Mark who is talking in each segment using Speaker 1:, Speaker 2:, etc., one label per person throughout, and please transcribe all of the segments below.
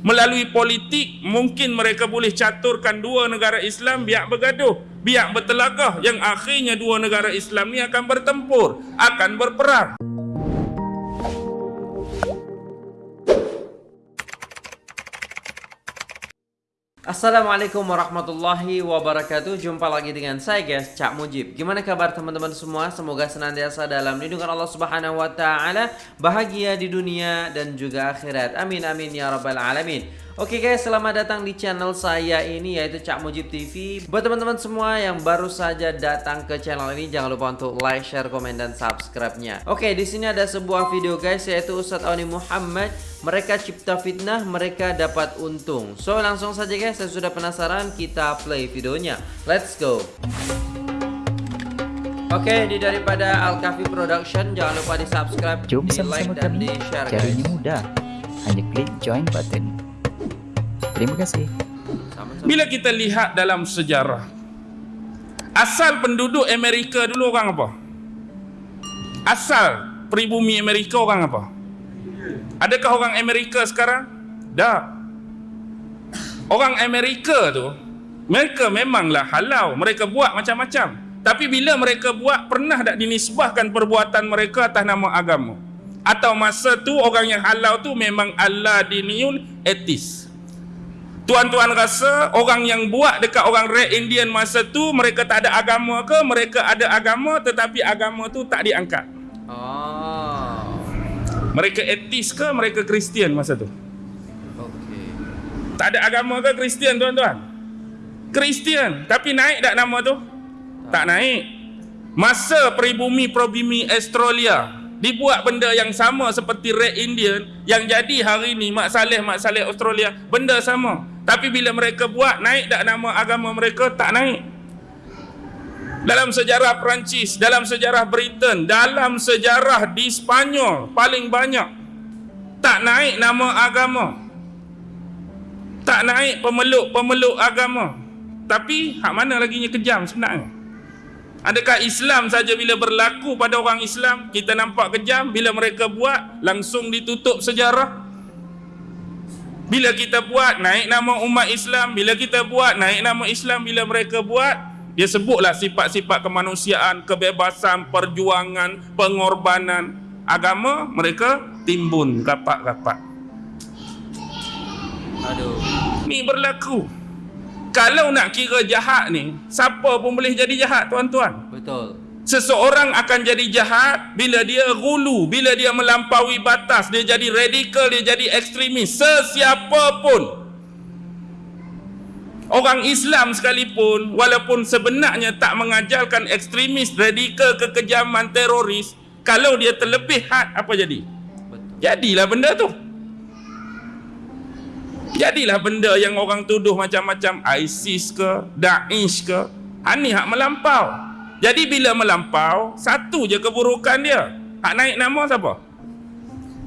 Speaker 1: Melalui politik, mungkin mereka boleh caturkan dua negara Islam biar bergaduh, biar bertelagah yang akhirnya dua negara Islam ni akan bertempur, akan berperang.
Speaker 2: Assalamualaikum warahmatullahi wabarakatuh. Jumpa lagi dengan saya guys Cak Mujib. Gimana kabar teman-teman semua? Semoga senantiasa dalam lindungan Allah subhanahu wa ta'ala Bahagia di dunia dan juga akhirat. Amin amin ya rabbal alamin Oke okay guys, selamat datang di channel saya ini yaitu Cak Mujib TV. Buat teman-teman semua yang baru saja datang ke channel ini, jangan lupa untuk like, share, komen, dan subscribe-nya. Oke, okay, di sini ada sebuah video guys yaitu Ustadz Auni Muhammad. Mereka cipta fitnah, mereka dapat untung. So langsung saja guys, saya sudah penasaran, kita play videonya. Let's go. Oke, okay, di daripada Al Kafi Production, jangan lupa di subscribe,
Speaker 3: Jom
Speaker 2: di like, dan di share guys.
Speaker 3: Caranya mudah. Hanya klik join button. Terima kasih.
Speaker 1: Bila kita lihat dalam sejarah, asal penduduk Amerika dulu orang apa? Asal pribumi Amerika orang apa? Adakah orang Amerika sekarang? Tak. Orang Amerika tu, mereka memanglah halau. Mereka buat macam-macam. Tapi bila mereka buat, pernah tak dinisbahkan perbuatan mereka atas nama agama? Atau masa tu orang yang halau tu memang Allah diniyun etis. Tuan-tuan rasa orang yang buat dekat orang Red Indian masa tu mereka tak ada agama ke? Mereka ada agama tetapi agama tu tak diangkat. Oh. Mereka etis ke? Mereka Kristian masa tu? Okay. Tak ada agama ke Kristian tuan-tuan? Kristian. Tapi naik tak nama tu? Tak, tak naik. Masa peribumi probumi Australia dibuat benda yang sama seperti Red Indian yang jadi hari ni Mak Saleh Mak Saleh Australia benda sama tapi bila mereka buat naik tak nama agama mereka tak naik. Dalam sejarah Perancis, dalam sejarah Britain, dalam sejarah di Spanyol paling banyak tak naik nama agama. Tak naik pemeluk-pemeluk agama. Tapi hak mana lagi nya kejam sebenarnya? Adakah Islam saja bila berlaku pada orang Islam kita nampak kejam bila mereka buat langsung ditutup sejarah? Bila kita buat naik nama umat Islam, bila kita buat naik nama Islam bila mereka buat, dia sebutlah sifat-sifat kemanusiaan, kebebasan, perjuangan, pengorbanan agama mereka timbun rapat-rapat. Aduh. Ni berlaku. Kalau nak kira jahat ni, siapa pun boleh jadi jahat, tuan-tuan.
Speaker 2: Betul.
Speaker 1: Seseorang akan jadi jahat bila dia gulu, bila dia melampaui batas, dia jadi radikal, dia jadi ekstremis, sesiapa pun. Orang Islam sekalipun, walaupun sebenarnya tak mengajarkan ekstremis, radikal, kekejaman, teroris, kalau dia terlebih had, apa jadi? Jadilah benda tu. Jadilah benda yang orang tuduh macam-macam ISIS ke, Daesh ke, ini hak melampau. Jadi bila melampau, satu je keburukan dia. Hak naik nama siapa?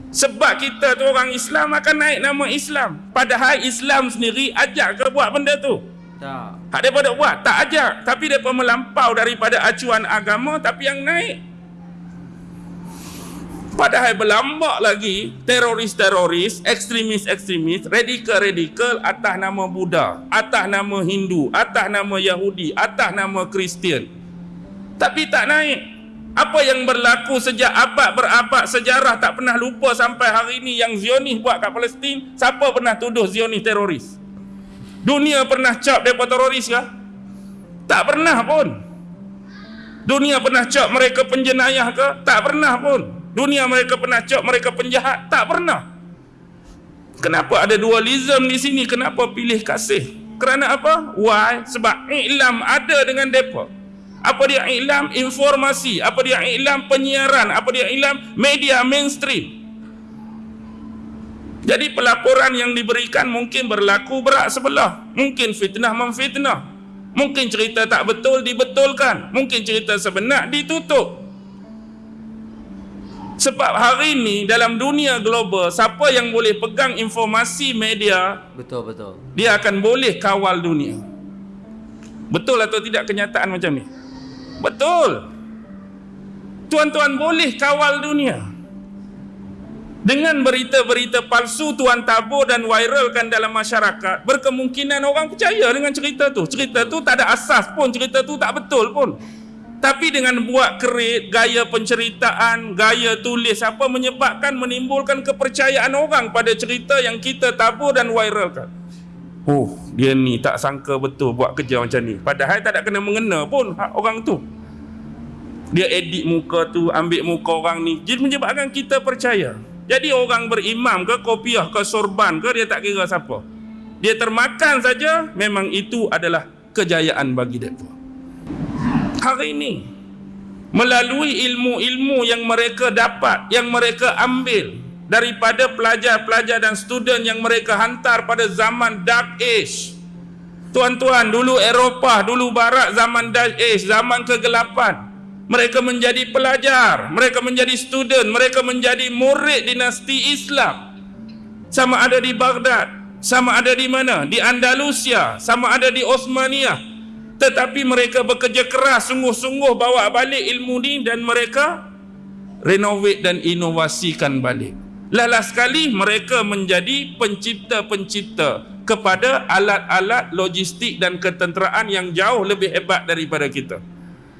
Speaker 1: Sebab kita tu orang Islam akan naik nama Islam. Padahal Islam sendiri ajak ke buat benda tu? Tak. Hak daripada buat? Tak ajak. Tapi dia pun melampau daripada acuan agama tapi yang naik. Padahal berlambak lagi teroris-teroris, ekstremis-ekstremis, radikal-radikal atas nama Buddha, atas nama Hindu, atas nama Yahudi, atas nama Kristian tapi tak naik. Apa yang berlaku sejak abad berabad sejarah tak pernah lupa sampai hari ini yang Zionis buat kat Palestin? Siapa pernah tuduh Zionis teroris? Dunia pernah cap mereka teroris ke tak pernah pun. Dunia pernah cap mereka penjenayah ke tak pernah pun. Dunia mereka pernah cap mereka penjahat? Tak pernah. Kenapa ada dualism di sini? Kenapa pilih kasih? Kerana apa? Why? Sebab iklam ada dengan mereka apa dia iklam informasi. Apa dia iklam penyiaran. Apa dia iklam media mainstream. Jadi pelaporan yang diberikan mungkin berlaku berat sebelah. Mungkin fitnah memfitnah. Mungkin cerita tak betul dibetulkan. Mungkin cerita sebenar ditutup. Sebab hari ini dalam dunia global siapa yang boleh pegang informasi media
Speaker 2: betul betul.
Speaker 1: dia akan boleh kawal dunia. Betul atau tidak kenyataan macam ni Betul. Tuan-tuan boleh kawal dunia. Dengan berita-berita palsu tuan tabur dan viralkan dalam masyarakat, berkemungkinan orang percaya dengan cerita tu. Cerita tu tak ada asas pun, cerita tu tak betul pun. Tapi dengan buat kerit, gaya penceritaan, gaya tulis apa menyebabkan menimbulkan kepercayaan orang pada cerita yang kita tabur dan viralkan. Oh, dia ni tak sangka betul buat kerja macam ni. Padahal tak ada kena mengena pun hak orang tu. Dia edit muka tu, ambil muka orang ni. Jadi menyebabkan kita percaya. Jadi orang berimam ke kopiah ke sorban ke dia tak kira siapa. Dia termakan saja memang itu adalah kejayaan bagi mereka. Hari ini melalui ilmu-ilmu yang mereka dapat, yang mereka ambil daripada pelajar-pelajar dan student yang mereka hantar pada zaman dark age. Tuan-tuan, dulu Eropah, dulu barat zaman dark age, zaman kegelapan. Mereka menjadi pelajar, mereka menjadi student, mereka menjadi murid dinasti Islam. Sama ada di Baghdad, sama ada di mana? Di Andalusia, sama ada di Osmania. Tetapi mereka bekerja keras sungguh-sungguh bawa balik ilmu ni dan mereka renovate dan inovasikan balik. Lala sekali mereka menjadi pencipta-pencipta kepada alat-alat logistik dan ketenteraan yang jauh lebih hebat daripada kita.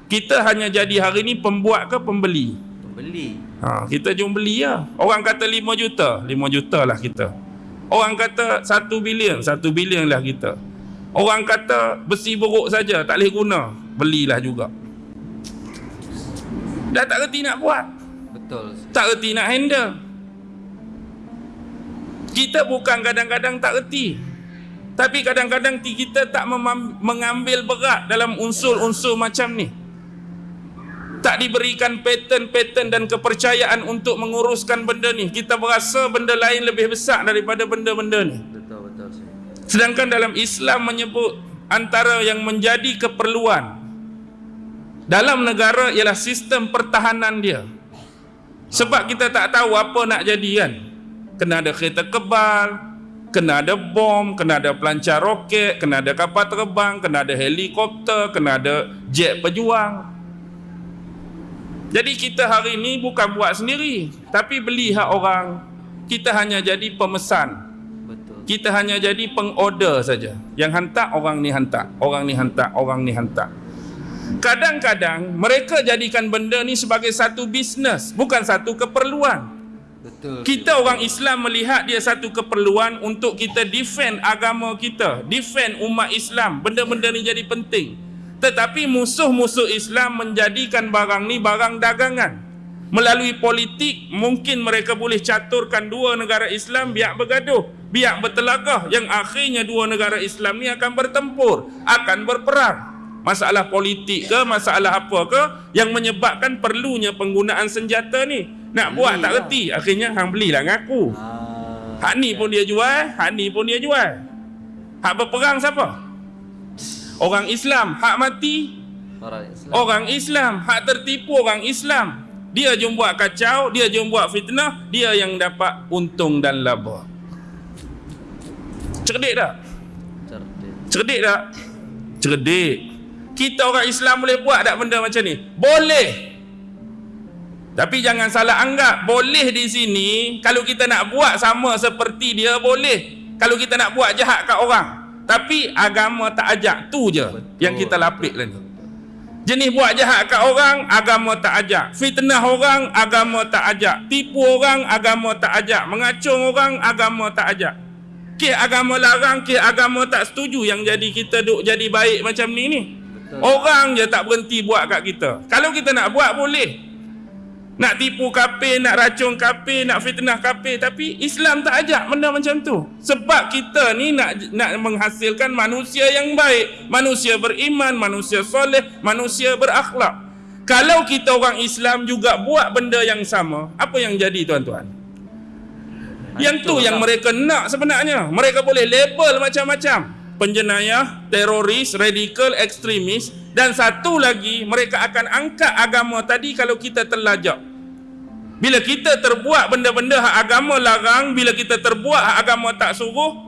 Speaker 1: Kita hanya jadi hari ni pembuat ke pembeli?
Speaker 2: Pembeli.
Speaker 1: Ha, kita jom beli lah. Orang kata 5 juta, 5 juta lah kita. Orang kata 1 bilion, 1 bilion lah kita. Orang kata besi buruk saja, tak boleh guna, belilah juga. Dah tak reti nak buat.
Speaker 2: Betul.
Speaker 1: Tak reti nak handle. Kita bukan kadang-kadang tak reti. Tapi kadang-kadang kita tak mengambil berat dalam unsur-unsur macam ni tak diberikan pattern-pattern dan kepercayaan untuk menguruskan benda ni. Kita berasa benda lain lebih besar daripada benda-benda ni.
Speaker 2: Betul betul.
Speaker 1: Sedangkan dalam Islam menyebut antara yang menjadi keperluan dalam negara ialah sistem pertahanan dia. Sebab kita tak tahu apa nak jadi kan. Kena ada kereta kebal, kena ada bom, kena ada pelancar roket, kena ada kapal terbang, kena ada helikopter, kena ada jet pejuang. Jadi kita hari ini bukan buat sendiri, tapi beli hak orang. Kita hanya jadi pemesan.
Speaker 2: Betul.
Speaker 1: Kita hanya jadi pengorder saja. Yang hantar orang ni hantar, orang ni hantar, orang ni hantar. Kadang-kadang mereka jadikan benda ni sebagai satu bisnes, bukan satu keperluan.
Speaker 2: Betul.
Speaker 1: Kita orang Islam melihat dia satu keperluan untuk kita defend agama kita, defend umat Islam. Benda-benda ni jadi penting. Tetapi musuh-musuh Islam menjadikan barang ni barang dagangan. Melalui politik, mungkin mereka boleh caturkan dua negara Islam biar bergaduh, biar bertelagah yang akhirnya dua negara Islam ni akan bertempur, akan berperang. Masalah politik ke, masalah apa ke yang menyebabkan perlunya penggunaan senjata ni. Nak buat tak reti, akhirnya hang belilah ngaku.
Speaker 2: Ah,
Speaker 1: Hak ni pun dia jual, hak ni pun dia jual. Hak berperang siapa? Orang Islam, hak mati
Speaker 2: orang Islam.
Speaker 1: orang Islam, hak tertipu orang Islam. Dia jom buat kacau, dia jom buat fitnah, dia yang dapat untung dan laba. Cerdik tak?
Speaker 2: Cerdik.
Speaker 1: Cerdik tak? Cerdik. Kita orang Islam boleh buat tak benda macam ni? Boleh. Tapi jangan salah anggap boleh di sini kalau kita nak buat sama seperti dia boleh. Kalau kita nak buat jahat kat orang. Tapi agama tak ajak tu je
Speaker 2: Betul,
Speaker 1: yang kita lapik lah ni. Jenis buat jahat kat orang agama tak ajak. Fitnah orang agama tak ajak. Tipu orang agama tak ajak. Mengacung orang agama tak ajak. Ke agama larang, ke agama tak setuju yang jadi kita duk jadi baik macam ni ni.
Speaker 2: Betul.
Speaker 1: Orang je tak berhenti buat kat kita. Kalau kita nak buat boleh. Nak tipu kafir, nak racun kafir, nak fitnah kafir tapi Islam tak ajak benda macam tu. Sebab kita ni nak nak menghasilkan manusia yang baik, manusia beriman, manusia soleh, manusia berakhlak. Kalau kita orang Islam juga buat benda yang sama, apa yang jadi tuan-tuan? Yang tu yang mereka nak sebenarnya. Mereka boleh label macam-macam. Penjenayah, teroris, radikal, ekstremis dan satu lagi mereka akan angkat agama tadi kalau kita terlajak. Bila kita terbuat benda-benda hak agama larang, bila kita terbuat hak agama tak suruh,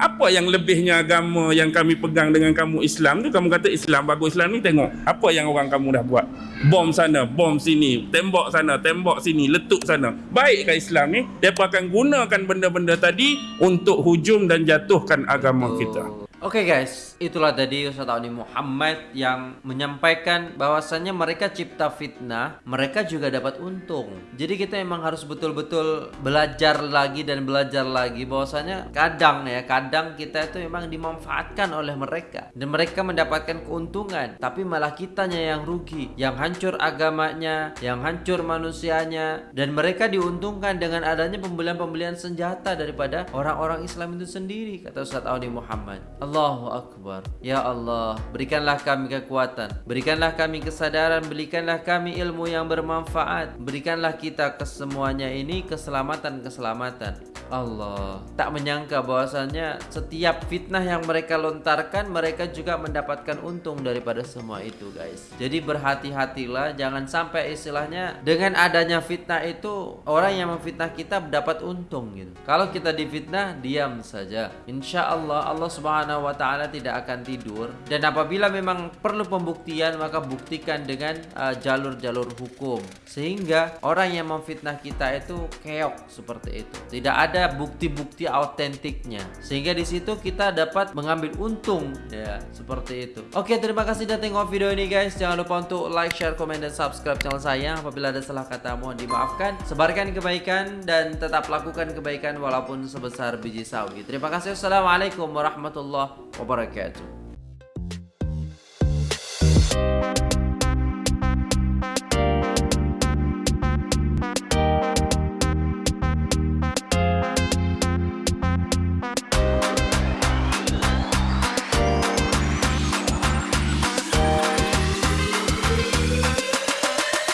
Speaker 1: Apa yang lebihnya agama yang kami pegang dengan kamu Islam tu kamu kata Islam bagus Islam ni tengok apa yang orang kamu dah buat. Bom sana, bom sini, tembok sana, tembok sini, letup sana. Baik ke Islam ni? Depa akan gunakan benda-benda tadi untuk hujum dan jatuhkan agama kita.
Speaker 2: Oke guys, itulah tadi Ustaz Auni Muhammad yang menyampaikan bahwasannya mereka cipta fitnah, mereka juga dapat untung. Jadi kita memang harus betul-betul belajar lagi dan belajar lagi bahwasanya kadang ya, kadang kita itu memang dimanfaatkan oleh mereka dan mereka mendapatkan keuntungan, tapi malah kitanya yang rugi, yang hancur agamanya, yang hancur manusianya dan mereka diuntungkan dengan adanya pembelian-pembelian senjata daripada orang-orang Islam itu sendiri kata Ustaz Auni Muhammad. Allahu Akbar. Ya Allah, berikanlah kami kekuatan, berikanlah kami kesadaran, berikanlah kami ilmu yang bermanfaat, berikanlah kita kesemuanya ini keselamatan-keselamatan. Allah, tak menyangka bahwasannya setiap fitnah yang mereka lontarkan, mereka juga mendapatkan untung daripada semua itu, guys. Jadi berhati-hatilah, jangan sampai istilahnya dengan adanya fitnah itu orang yang memfitnah kita dapat untung gitu. Kalau kita difitnah, diam saja. Insya Allah Allah Subhanahu wa taala tidak akan tidur dan apabila memang perlu pembuktian maka buktikan dengan uh, jalur-jalur hukum sehingga orang yang memfitnah kita itu keok seperti itu. Tidak ada bukti-bukti autentiknya sehingga di situ kita dapat mengambil untung ya seperti itu. Oke, terima kasih sudah tengok video ini guys. Jangan lupa untuk like, share, komen dan subscribe channel saya. Apabila ada salah kata mohon dimaafkan. Sebarkan kebaikan dan tetap lakukan kebaikan walaupun sebesar biji sawi. Terima kasih. Wassalamualaikum warahmatullahi الله وبركاته